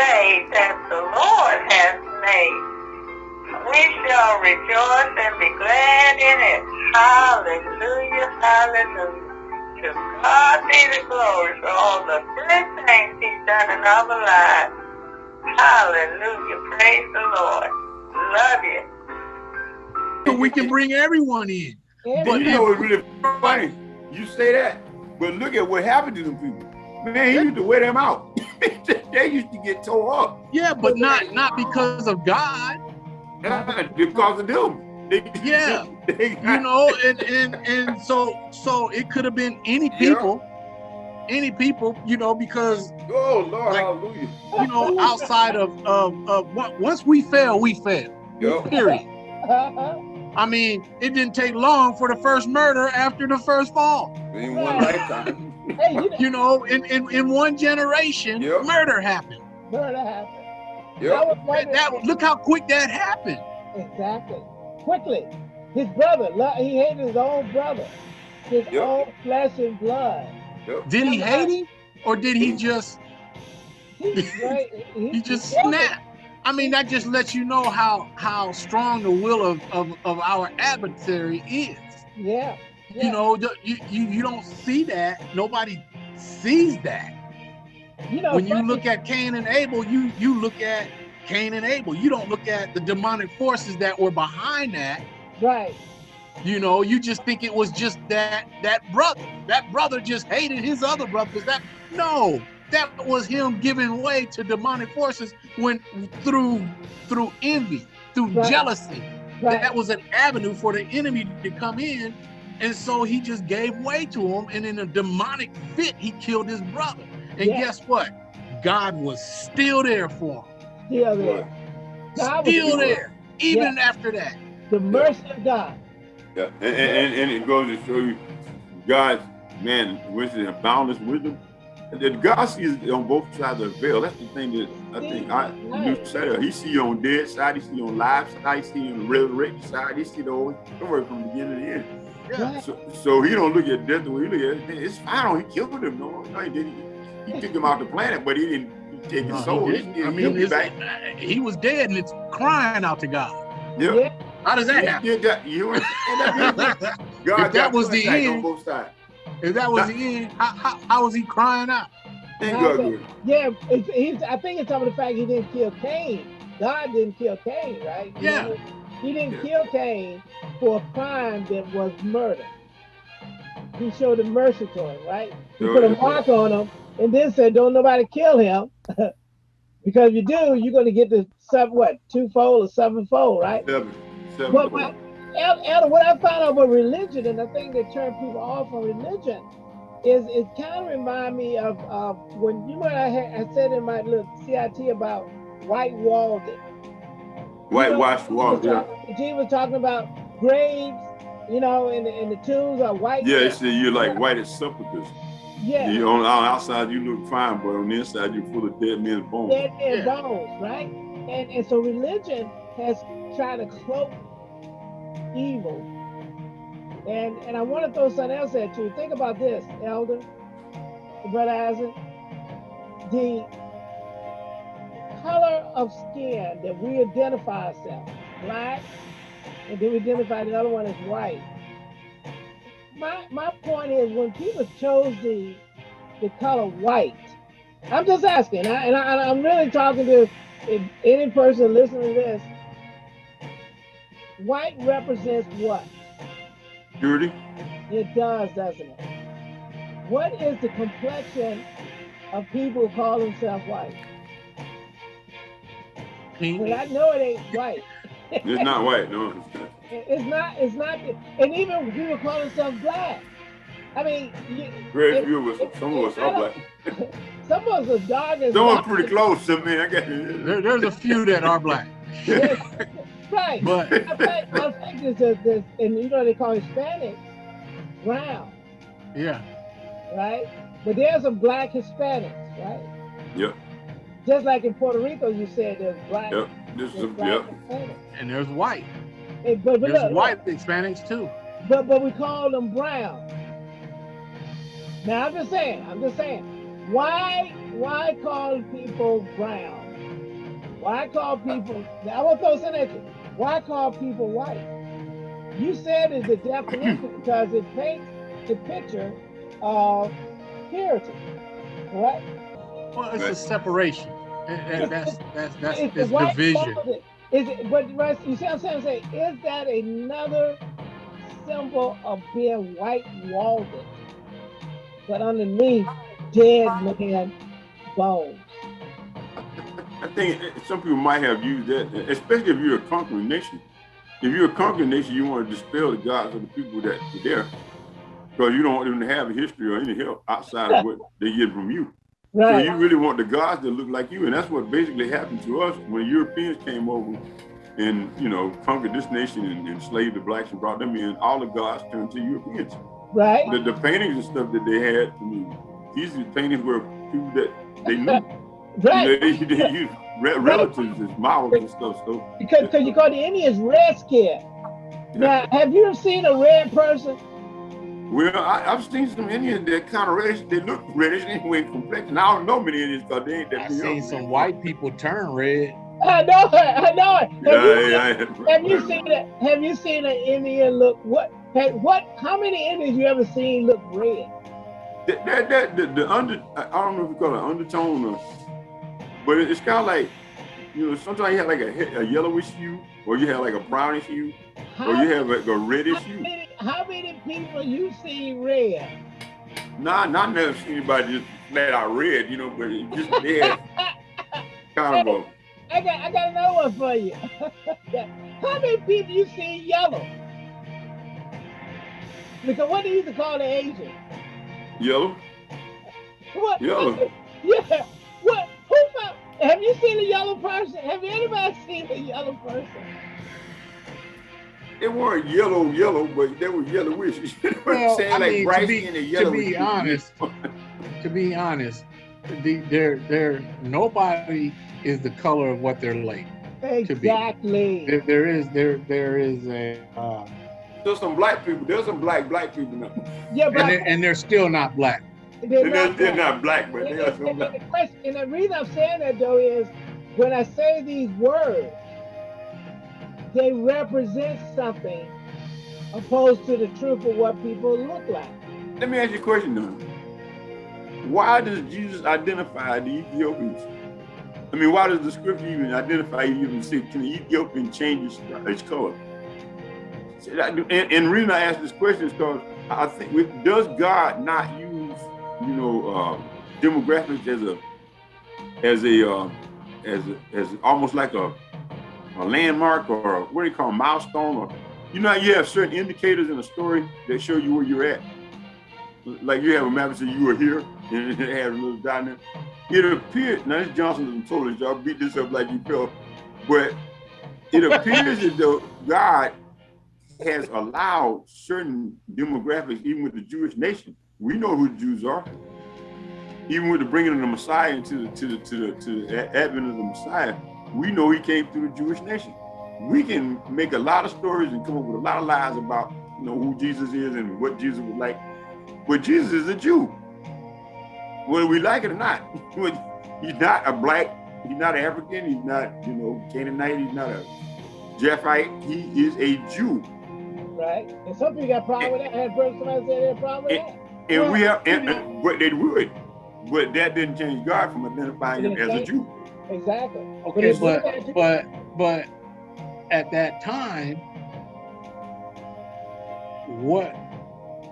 day that the Lord has made. We shall rejoice and be glad in it. Hallelujah, hallelujah. To God be the glory for all the good things he's done in our lives. Hallelujah, praise the Lord. Love you. So we can bring everyone in. But you know it's really funny. You say that, but look at what happened to them people. Man, he used to wear them out. they used to get tore up. Yeah, but not not because of God. Because of them. They, yeah, they got, you know, and and and so so it could have been any people, yeah. any people, you know, because oh Lord, like, hallelujah, you know, outside of of, of once we fail, we fail. Yep. Period. I mean, it didn't take long for the first murder after the first fall. In one lifetime. Hey, you know, in, in, in one generation, yep. murder happened. Murder happened. Yep. That, that, look how quick that happened. Exactly. Quickly. His brother, he hated his own brother. His yep. own flesh and blood. Yep. Did he hate him? Or did he just he, he, he just snapped? I mean, that just lets you know how how strong the will of, of, of our adversary is. Yeah. Yeah. You know, you, you you don't see that. Nobody sees that. You know, when you look at Cain and Abel, you you look at Cain and Abel. You don't look at the demonic forces that were behind that. Right. You know, you just think it was just that that brother. That brother just hated his other brothers. That no, that was him giving way to demonic forces when through through envy, through right. jealousy. Right. That was an avenue for the enemy to come in. And so he just gave way to him. And in a demonic fit, he killed his brother. And yeah. guess what? God was still there for him. Still there. God still there, even yeah. after that. The mercy yeah. of God. Yeah, and, and, and, it goes to show you God's, man, wisdom and boundless wisdom that God sees on both sides of the veil. That's the thing that I think I you said. He see you on dead side, he see you on live side, he see you on the resurrected side, he see the whole story from the beginning to the end. Yeah. So, so he don't look at death the way he look at it. It's fine. He killed him. No, no, he didn't. He, he took him off the planet, but he didn't take his no, soul. He, he I mean, back. he was dead and it's crying out to God. Yep. Yeah. How does that happen? That, you, God if that was the end, on both sides. If that was the end, how, how, how was he crying out? yeah, it's, he's, I think it's over the fact he didn't kill Cain. God didn't kill Cain, right? Yeah. He, he didn't yeah. kill Cain for a crime that was murder. He showed him mercy to him, right? He put a mark on him and then said, don't nobody kill him. because if you do, you're going to get the seven, what, twofold or sevenfold, right? Seven. Seven. But, Elder, what I found out about religion and the thing that turned people off from religion is it kind of remind me of, of when you know I, had, I said in my little CIT about white walled it. Whitewashed you know, walls, yeah. Gene was talking about graves, you know, and the, and the tombs are white. Yeah, it's, you're like white as sepulchres. Yeah. You on the outside you look fine, but on the inside you're full of dead men's bones. Dead men's yeah. bones, right? And and so religion has tried to cloak evil. And and I want to throw something else at you. Think about this, Elder, Brother Isaac. The color of skin that we identify ourselves, black, and then we identify the other one as white. My my point is when people chose the the color white, I'm just asking, I, and I, I'm really talking to any person listening to this White represents what? Purity. It does, doesn't it? What is the complexion of people who call themselves white? Well, I know it ain't white. It's not white, no. It's not. It's not. And even people call themselves black. I mean, very few of us. Some of us are black. some of us are dark as. Some are pretty close to me. I guess. There, there's a few that are black. Right. But I think, I think this, this, and you know they call Hispanics brown. Yeah. Right. But there's some black Hispanics, right? Yep. Just like in Puerto Rico, you said there's black. Yep. This is yep. Hispanics. And there's white. Hey, but, but there's look, white Hispanics too. But but we call them brown. Now I'm just saying. I'm just saying. Why why call people brown? Why call people? Now I want to throw something at you. Why call people white? You said it's the definition because it paints the picture of purity, correct? Well, it's a separation. And, and that's that's that's It's it's the white division. Is it, but Russ, you see what I'm saying? Say, is that another symbol of being white walled? But underneath, dead man bones. I think some people might have used that, especially if you're a conquering nation. If you're a conquering nation, you want to dispel the gods of the people that are there, because you don't want them to have a history or any help outside of what they get from you. So you really want the gods to look like you, and that's what basically happened to us when Europeans came over and you know conquered this nation and enslaved the blacks and brought them in. All the gods turned to Europeans. right. The, the paintings and stuff that they had, I mean, these paintings were people that they knew. Right. They, they used re- relatives as models and stuff. So Because because you call the Indians red skin. Now, have you ever seen a red person? Well, I, I've seen some Indians that kind of reddish. They look reddish anyway, complexion. I don't know many Indians because they ain't that I've many. seen some white people turn red. I know it. I know it. Have, Yeah, you, yeah, have you seen it? Have you seen an Indian look? What? Hey, what? How many Indians you ever seen look red? That, that, that, the, the under, I I don't know if you call it undertone or, but it- it's kind of like, you know, sometimes you have like a, a yellowish hue, or you have like a brownish hue, or you have like a reddish how hue. How many people you see red? Nah, not never seen anybody just flat out red, you know, but it just had kind of a I got I got another one for you. how many people you see yellow? Because what they used to call the Asian? yellow. What? Yellow. Yeah. What? Who? Have you seen a yellow person? Have anybody seen a yellow person? They weren't yellow, yellow, but they were yellowish. You know what I'm Well, saying? I like mean, to bright be- skin and to be honest, to be honest, the, there, there, nobody is the color of what they're like. be. Exactly. There, there is, there, there is a, uh, There's some black people. There's some black black people now. Yeah, but and they're, and they're still not black. they're And they're, not they're black. not black, but And, they are some black. the question, and the reason I'm saying that though is when I say these words, they represent something opposed to the truth of what people look like. Let me ask you a question though. Why does Jesus identify the Ethiopians? I mean, why does the scripture even identify even say can the Ethiopian change his color? And, the reason I ask this question is because I think does God not use you know uh, demographics as a as a uh, as a, as almost like a a landmark or a, what do you call a milestone or you know you have certain indicators in a story that show you where you're at like you have a map that says you were here and it has a little dot in it. It appeared now this Johnson told us y'all beat this up like you felt, but it appears as though God has allowed certain demographics, even with the Jewish nation. We know who the Jews are. Even with the bringing of the Messiah into the to the to the to the advent of the Messiah, we know he came through the Jewish nation. We can make a lot of stories and come up with a lot of lies about you know who Jesus is and what Jesus was like. But Jesus is a Jew. Whether we like it or not. He's not a black, he's not African, he's not, you know, Canaanite, he's not a Japhite. He is a Jew. Right? And some people got problem with that. I had somebody say they had problem with that. And we Well, have, and, and- but they would. But that didn't change God from identifying him as a Jew. Exactly. Okay, it's but but but at that time, what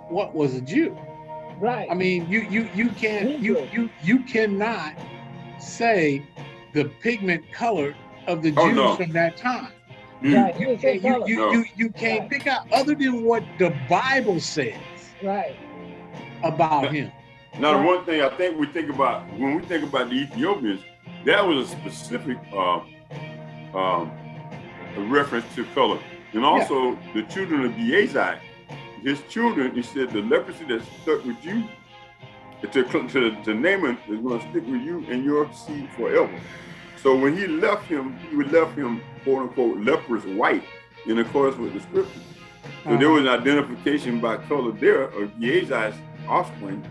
what was a Jew? Right. I mean, you you you can't you you you cannot say the pigment color of the Jews Oh, no. from that time. Mm. right. He You can't you you, No. you, you can't Right. pick out other than what the Bible says Right. about him. Now, the one thing I think we think about when we think about the Ethiopians, that was a specific uh, um, a reference to color, and also the children of Gehazi. His children, he said, the leprosy that stuck with you, to, to, to Naaman is going to stick with you and your seed forever. So when he left him, he would left him quote unquote leprous white in accordance with the scripture. So there was an identification by color there of Gehazi's offspring.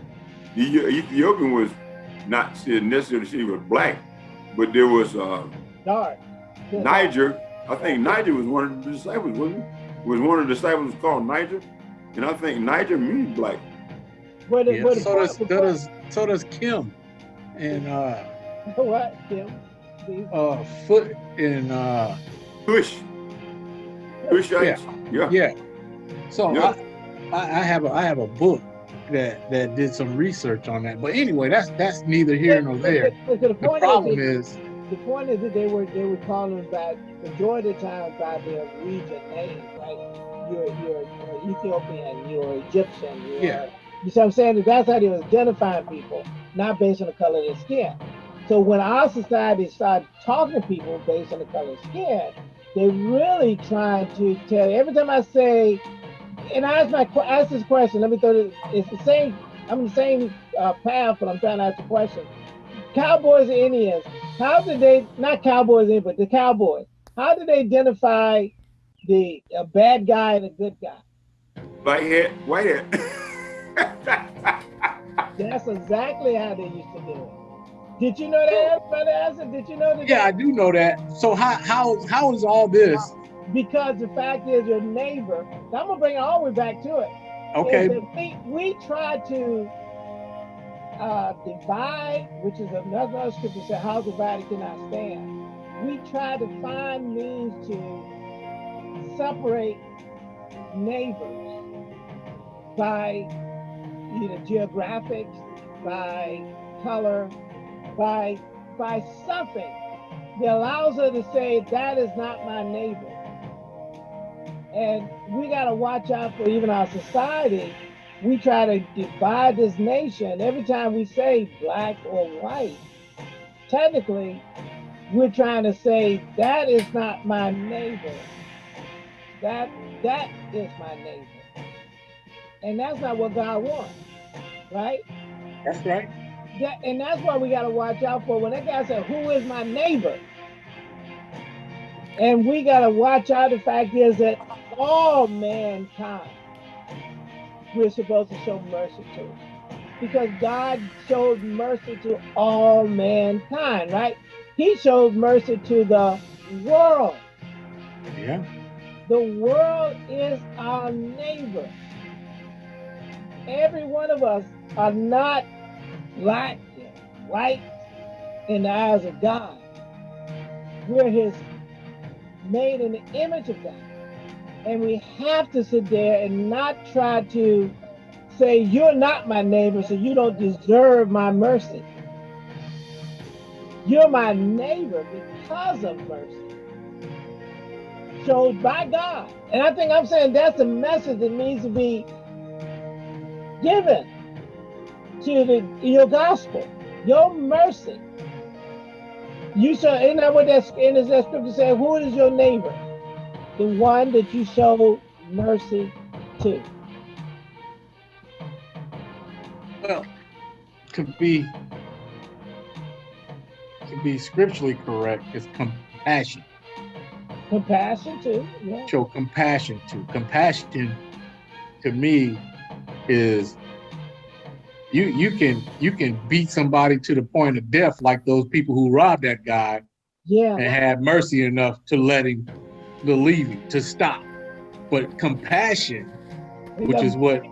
The Ethiopian was not necessarily she was black, but there was uh, dark. Niger, I think Niger was one of the disciples, wasn't he? Was one of the disciples called Niger? And I think Niger means black. Where the, Yeah, where the so does point- so does so does Kim and uh what, Kim? Uh foot in uh Kush. Kushites. Yeah. yeah. So Yeah. I, I I have a I have a book that that did some research on that. But anyway, that's that's neither here nor there. The problem is, is the point is that they were they were calling by majority of the time by their region names, like you're you're, you're Ethiopian, you're Egyptian, you're Yeah. you see what I'm saying? That's how they was identifying people, not based on the color of their skin. So when our society started talking to people based on the color of skin, they really trying to tell every time I say and I ask my que- ask this question, let me throw this it's the same I'm the same uh, path, but I'm trying to ask a question. Cowboys and Indians, how did they not cowboys in, but the cowboys? How did they identify the a bad guy and a good guy? Black head, white head. That's exactly how they used to do it. Did you know that, brother Asa? Did you know that? yeah, I do know that. So how how how is all this Because the fact is, your neighbor. I'm gonna bring it all the way back to it. okay? we we try to uh, divide, which is another scripture said, "How divided cannot stand." We try to find means to separate neighbors by either geographics, by color, by by something that allows her to say that is not my neighbor. And we got to watch out for even our society. We try to divide this nation. Every time we say black or white, technically, we're trying to say that is not my neighbor. That that is my neighbor. And that's not what God wants, right? That's right. That, and that's why we got to watch out for when that guy said, "Who is my neighbor?" And we got to watch out. The fact is that all mankind we're supposed to show mercy to, because God showed mercy to all mankind, right? He showed mercy to the world. Yeah. The world is our neighbor. Every one of us are not black, and white in the eyes of God. We're his made in the image of God. And we have to sit there and not try to say, You're not my neighbor, so you don't deserve my mercy. You're my neighbor because of mercy showed by God. And I think I'm saying that's the message that needs to be given to the your gospel, your mercy. You shall, isn't that what that in that scripture said? Who is your neighbor? The one that you showed mercy to. Well, to be to be scripturally correct, is compassion. Compassion too. Yeah. Show compassion to. Compassion to me is you you can you can beat somebody to the point of death like those people who robbed that guy Yeah. and had mercy enough to let him leave him to stop. But compassion, which is what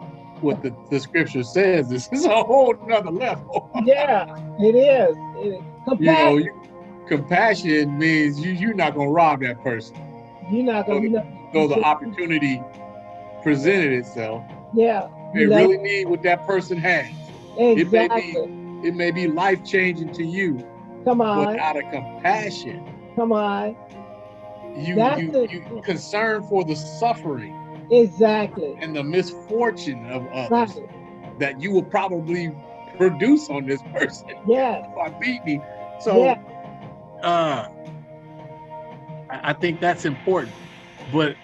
what the, the scripture says, this is a whole nother level. yeah, it is. It is. you know, Compassion. compassion means you you're not gonna rob that person. You're not gonna. You know, So the opportunity presented itself. yeah. They know, really need what that person has. it may be- exactly. It may be life changing to you, Come but on. out of compassion, Come on. You That's you, it. you concern for the suffering Exactly. and the misfortune of Right. others that you will probably produce on this person Yes. by beating me. So Yeah. uh I I think that's important. But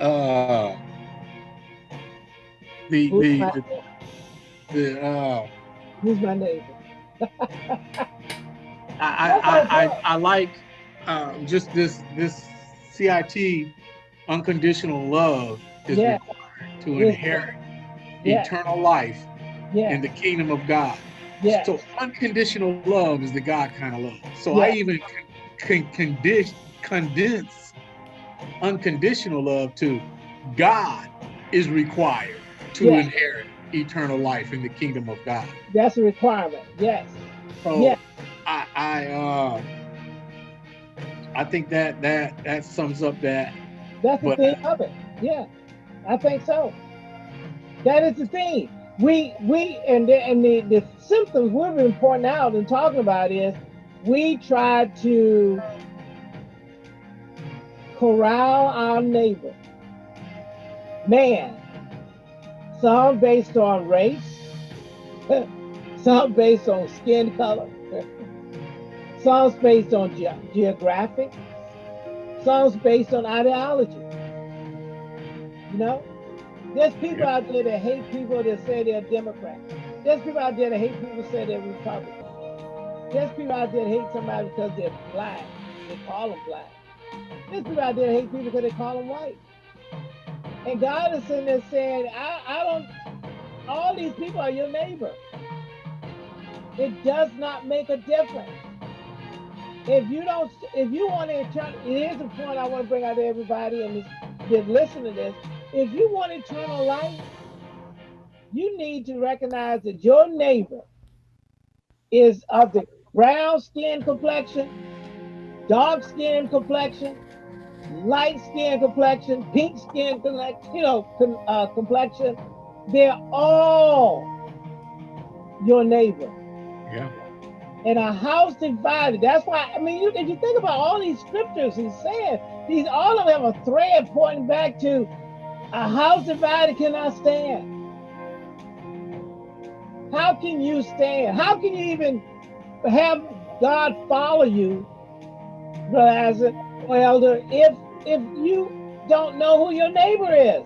uh the Who's the my, the, the uh who's my neighbor? I I, I, I, I like uh, just this this CIT unconditional love is Yeah. required to Yeah. inherit Yeah. eternal life in the kingdom of God. So unconditional love is the God kind of love. So I even can condition, condense unconditional love to God is required to Yes. inherit eternal life in the kingdom of God. That's a requirement. Yes. So Yeah. I I uh I think that that that sums up that That's the thing of it. Yeah, I think so. That is the thing. We we and the, and the the symptoms we've been pointing out and talking about is we try to corral our neighbor. Man, some based on race, some based on skin color, some based on ge- geographic, some based on ideology. You know, there's people out there that hate people that say they're Democrats. There's people out there that hate people that say they're Republicans. There's people out there that hate somebody because they're black. They call them black. There's people out there that hate people because they call them white. And God is sitting there saying, I, I don't, all these people are your neighbor. It does not make a difference. If you don't, if you want to, here's the point I want to bring out to everybody and that listen to this. If you want eternal life, you need to recognize that your neighbor is of the brown skin complexion, dark skin complexion, light skin complexion, pink skin complexion, you know, uh, complexion. They're all your neighbor. yeah. And a house divided. That's why, I mean, you, if you think about all these scriptures he's saying, these all of them have a thread pointing back to a house divided cannot stand. How can you stand? How can you even have God follow you, Brother Isaac Elder, if if you don't know who your neighbor is?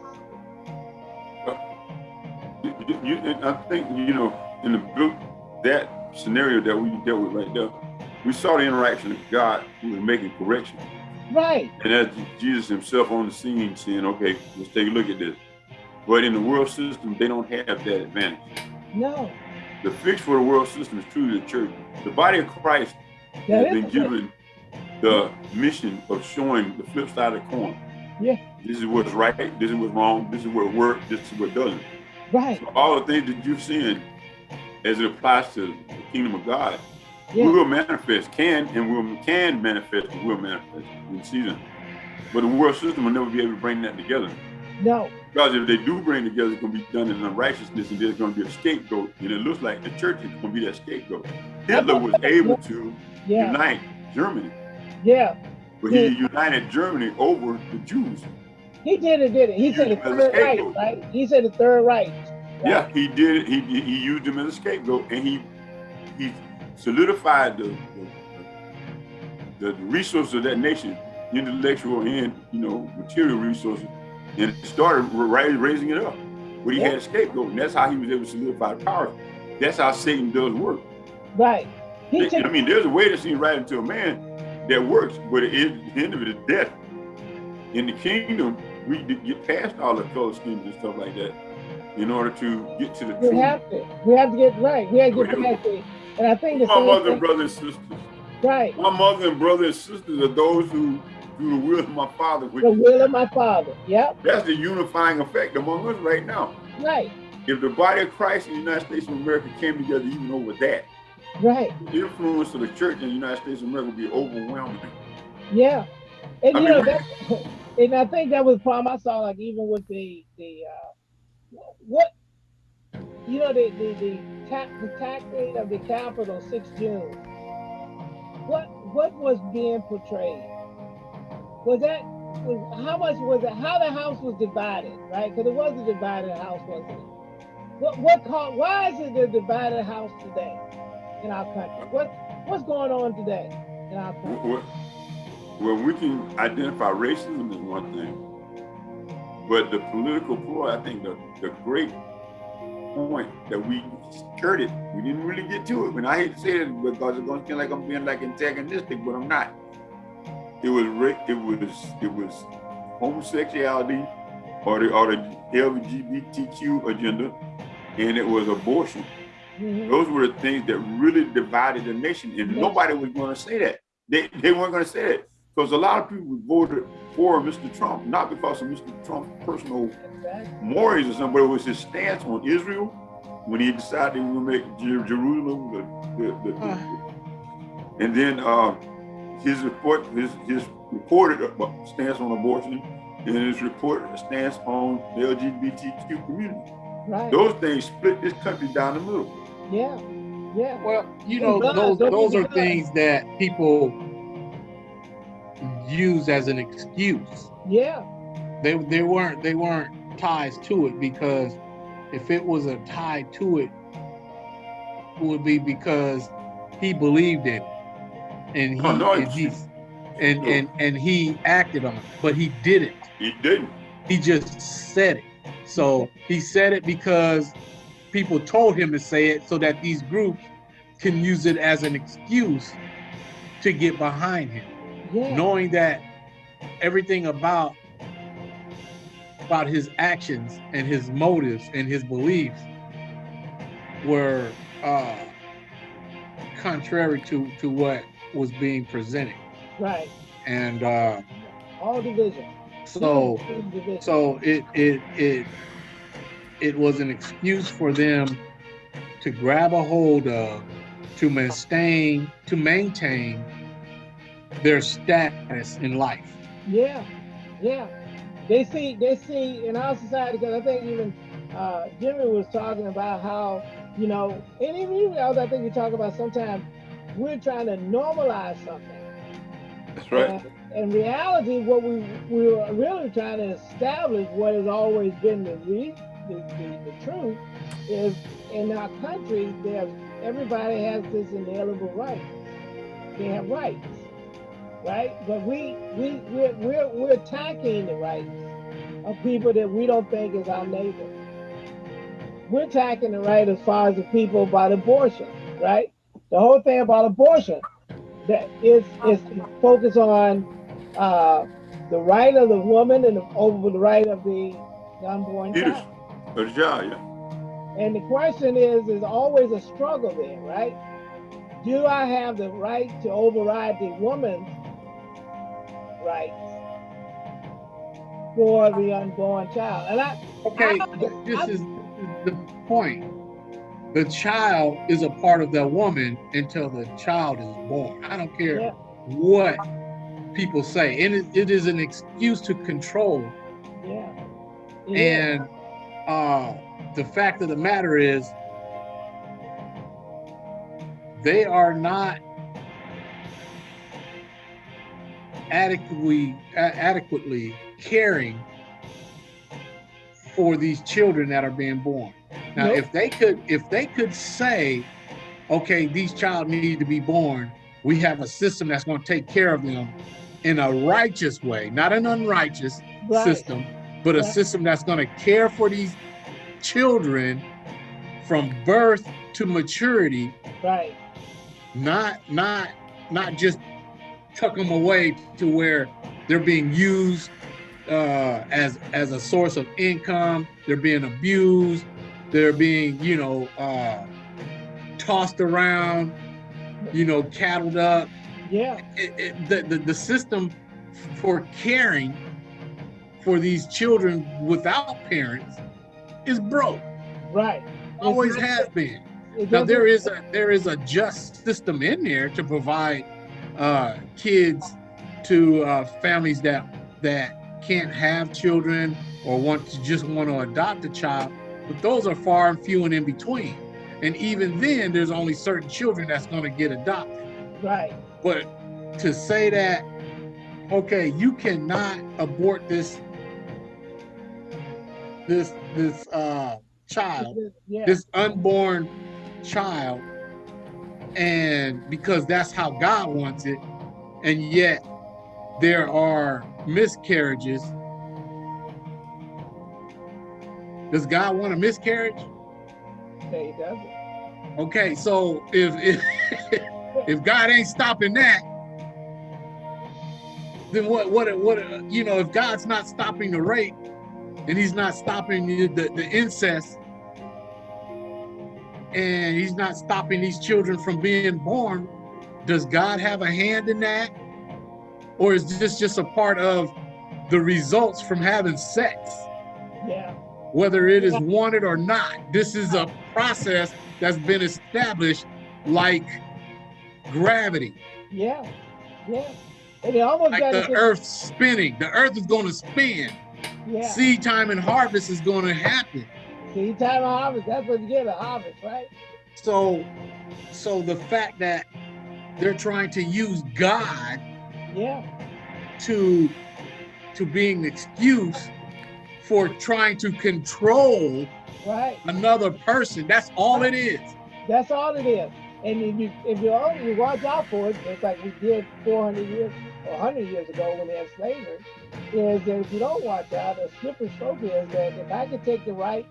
You, you, I think you know in the book that scenario that we dealt with right there, we saw the interaction of God who was making correction, Right. and as Jesus Himself on the scene saying, "Okay, let's take a look at this." But in the world system, they don't have that advantage. No. The fix for the world system is truly the church. The body of Christ That has been given the mission of showing the flip side of the coin. Yeah. This is what's right. This is what's wrong. This is what works. This is what doesn't. right. So all the things that you've seen as it applies to kingdom of God Yeah. will manifest, can and will can manifest and will manifest in season. But the world system will never be able to bring that together. No. Because if they do bring together, it's going to be done in unrighteousness and there's going to be a scapegoat. And it looks like the church is going to be that scapegoat. Hitler was able to Yeah. unite Germany, Yeah. but he united Germany over the Jews. He did it, did it. He said the Third Reich, right? He said the Third Reich. Yeah, he did it. He, he used him as a scapegoat and he he solidified the, the, the resources of that nation, intellectual and, you know, material resources, and started raising it up. But he Yeah. had a scapegoat, and that's how he was able to solidify power. That's how Satan does work. Right. I mean, there's a way to see right into a man that works, but at the end of it is death. In the kingdom, we get past all the color schemes and stuff like that in order to get to the we truth. have to. We have to get right. We have to get We to And I think the My mother and brothers and sisters. right. My mother and brothers and sisters are those who do the will of my father. The will of my father. Yep. that's the unifying effect among us right now. Right. If the body of Christ in the United States of America came together even over that, Right. the influence of the church in the United States of America would be overwhelming. Yeah. And I you mean, know that and I think that was the problem I saw like even with the the uh what you know the the the, ta- the tactic of the Capitol 6 June. What what was being portrayed? Was that was, how much was it? How the house was divided, right? Because it was a divided house, wasn't it? What what called? Why is it a divided house today in our country? What what's going on today in our country? Well, well, we can identify racism as one thing, but the political ploy, I think the, the great point that we skirted, we didn't really get to it. And I hate to say it because it's going to feel like I'm being like antagonistic, but I'm not. It was it was it was homosexuality or the or the LGBTQ agenda, and it was abortion. Mhm. Those were the things that really divided the nation, and Yes. nobody was going to say that. They, they weren't going to say it because a lot of people voted for Mr. Trump, not because of Mr. Trump's personal mores or somebody but was his stance on Israel when he decided he was going to make Jerusalem the, the, the, the and then uh, his report, his his reported stance on abortion, and his reported stance on the LGBTQ community. Right. Those things split this country down the middle. Yeah. Yeah. Well, you know, those those are things that people use as an excuse. Yeah. They they weren't they weren't ties to it because if it was a tie to it, it would be because he believed it and he oh, no, and, he, and, and and he acted on it, but he didn't. He didn't. He just said it. So he said it because people told him to say it so that these groups can use it as an excuse to get behind him. Yeah. Knowing that everything about about his actions and his motives and his beliefs were uh, contrary to to what was being presented. Right. And uh, all division. So so it it it it was an excuse for them to grab a hold of to maintain to maintain their status in life. Yeah, yeah. They see they see in our society because I think even uh, Jimmy was talking about how you know, and even you, I think you talk about sometimes we're trying to normalize something. That's right. in reality, what we we are really trying to establish what has always been the, re, the, the, the truth is in our country, there's everybody has this inalienable right. They have rights, right? But we we we're, we're we're attacking the rights of people that we don't think is our neighbor. We're attacking the right as far as the people about abortion, right? the whole thing about abortion that is is focused on uh, the right of the woman and over the right of the unborn child. The yeah. And the question is, is always a struggle there, right? Do I have the right to override the woman's rights for the unborn child? And I okay, I, this I, is the point the child is a part of that woman until the child is born. I don't care yeah. what people say. And it, it is an excuse to control. Yeah. yeah. And uh, the fact of the matter is, they are not adequately adequately caring for these children that are being born. Now, nope. if they could, if they could say, okay, these child need to be born, we have a system that's going to take care of them in a righteous way, not an unrighteous right. system, but a system that's going to care for these children from birth to maturity. Right. Not, not, not just tuck them away to where they're being used uh, as as a source of income. They're being abused. They're being, you know, uh, tossed around, you know, cattled up. Yeah. It, it, the, the, the system for caring for these children without parents is broke. Right. Always has been. Now there is a there is a just system in there to provide uh, kids to uh, families that that can't have children or want to just want to adopt a child but those are far and few and in between. And even then, there's only certain children that's going to get adopted. Right. But to say that, okay, you cannot abort this this this uh child, yeah. this unborn child, and because that's how God wants it, and yet there are miscarriages Does God want a miscarriage? No, he doesn't. Okay, so if if, if God ain't stopping that, then what what what you know if God's not stopping the rape and he's not stopping the, the, the incest and he's not stopping these children from being born, does God have a hand in that? Or is this just a part of the results from having sex? Yeah. Whether it is wanted or not, this is a process that's been established like gravity. Yeah. Yeah. And it almost Like got the earth spinning. The earth is going to spin. Yeah. Seed time and harvest is going to happen. See, time of harvest. That's what you get a harvest, right? So, so the fact that they're trying to use God Yeah. to to being an excuse for trying to control Right. another person. That's all it is. That's all it is. And if you if you only you watch out for it, it's like we did 400 years 100 years ago when they had slavery, is that if you don't watch out, a slippery slope is that if I can take the right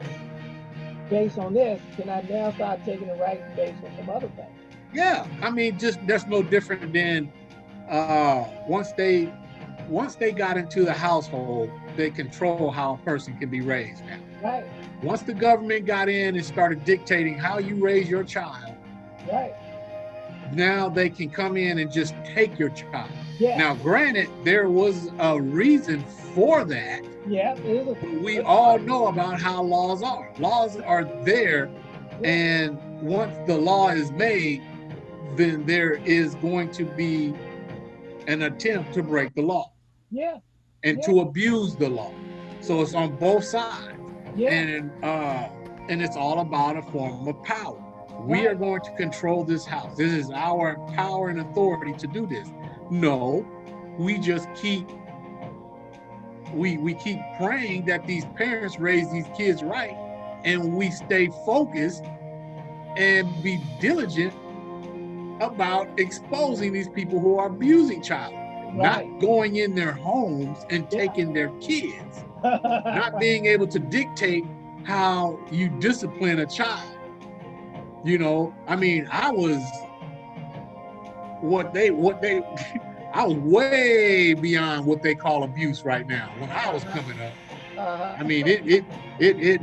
based on this, can I now start taking the right based on some other things? Yeah, I mean, just that's no different than uh, once they once they got into the household, they control how a person can be raised. Now, Right. once the government got in and started dictating how you raise your child, Right. Now they can come in and just take your child. Yeah. Now, granted, there was a reason for that. yeah. It is a, We all know about how laws are. Laws are there, and once the law is made, then there is going to be an attempt to break the law yeah. and to abuse the law. So it's on both sides, Yeah. and uh, and it's all about a form of power. We are going to control this house. This is our power and authority to do this. No, we just keep we we keep praying that these parents raise these kids right and we stay focused and be diligent about exposing these people who are abusing child right. not going in their homes and Yeah. taking their kids not being able to dictate how you discipline a child you know i mean i was what they what they i was way beyond what they call abuse right now when i was coming up uh-huh. I mean, it it it it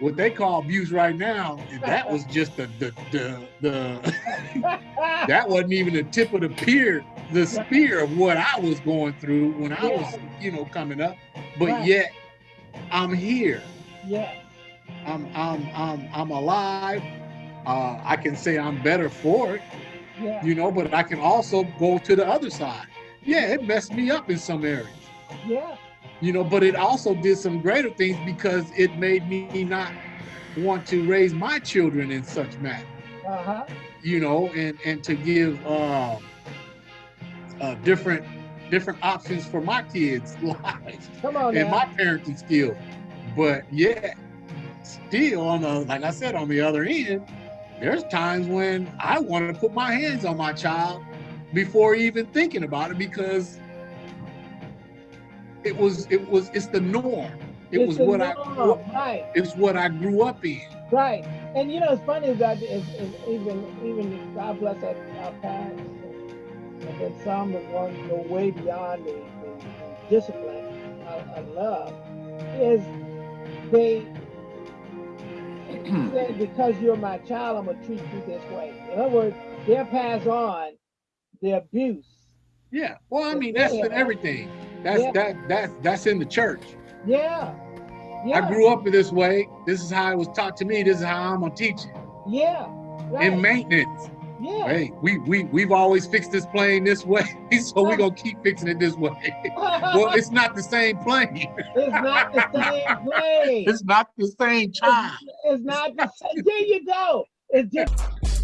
what they call abuse right now. That was just the the the, the that wasn't even the tip of the pier, the spear of what I was going through when I was, you know, coming up. But Right. yet, I'm here. yeah. I'm I'm I'm I'm alive. Uh, I can say I'm better for it, Yeah. you know. But I can also go to the other side. Yeah, it messed me up in some areas Yeah. you know but it also did some greater things because it made me not want to raise my children in such manner Uh-huh. you know and and to give uh, uh different different options for my kids lives Come on and now. my parenting skills but yeah still on the like i said on the other end there's times when i want to put my hands on my child before even thinking about it because it was it was it's the norm it It's was what i norm, what, right. it's what i grew up in Right. And you know, it's funny that is, is even even God bless our, our parents, and, and then some that want to go way beyond the, the, the discipline of, of love, is they say because you're my child, I'm gonna treat you this way. In other words, they'll pass on the abuse. yeah well i mean that's in everything that's Yeah. that that's that's in the church Yeah. Yeah. i grew up in this way this is how it was taught to me this is how i'm gonna teach it Yeah. Right. in maintenance yeah. hey we we we've always fixed this plane this way so we're gonna keep fixing it this way well it's not the same plane it's not the same way. it's not the same child It's not the same. There you go. It's just